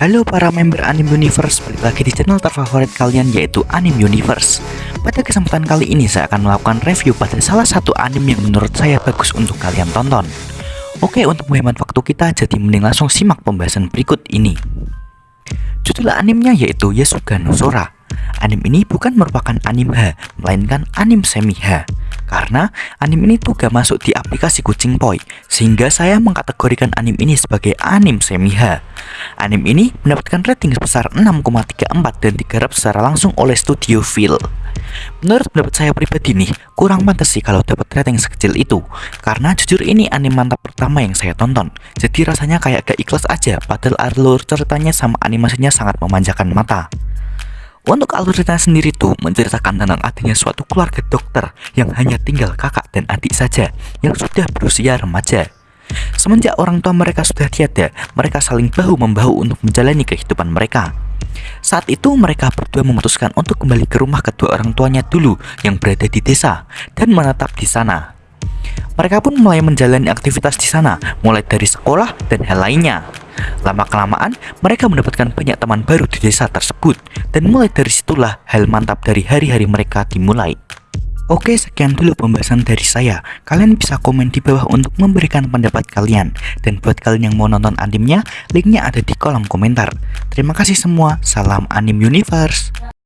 Halo para member Anime Universe, balik lagi di channel terfavorit kalian yaitu Anime Universe. Pada kesempatan kali ini saya akan melakukan review pada salah satu anime yang menurut saya bagus untuk kalian tonton. Oke untuk menghemat waktu kita jadi mending langsung simak pembahasan berikut ini. Judul animenya yaitu Yasuga no Sora. Anime ini bukan merupakan anime H, melainkan anime semi H karena anime ini tuh gak masuk di aplikasi Kucing Poi, sehingga saya mengkategorikan anime ini sebagai anime semi H. Anime ini mendapatkan rating sebesar 6,34 dan digarap secara langsung oleh Studio Phil. Menurut pendapat saya pribadi nih, kurang pantas sih kalau dapat rating sekecil itu Karena jujur ini anime mantap pertama yang saya tonton Jadi rasanya kayak gak ikhlas aja Padahal alur ceritanya sama animasinya sangat memanjakan mata untuk alur cerita sendiri tuh menceritakan tentang adanya suatu keluarga dokter yang hanya tinggal kakak dan adik saja yang sudah berusia remaja. Semenjak orang tua mereka sudah tiada, mereka saling bahu-membahu untuk menjalani kehidupan mereka. Saat itu mereka berdua memutuskan untuk kembali ke rumah kedua orang tuanya dulu yang berada di desa dan menetap di sana. Mereka pun mulai menjalani aktivitas di sana, mulai dari sekolah dan hal lainnya. Lama-kelamaan, mereka mendapatkan banyak teman baru di desa tersebut, dan mulai dari situlah hal mantap dari hari-hari mereka dimulai. Oke, sekian dulu pembahasan dari saya. Kalian bisa komen di bawah untuk memberikan pendapat kalian. Dan buat kalian yang mau nonton animenya, linknya ada di kolom komentar. Terima kasih semua, salam Anim Universe.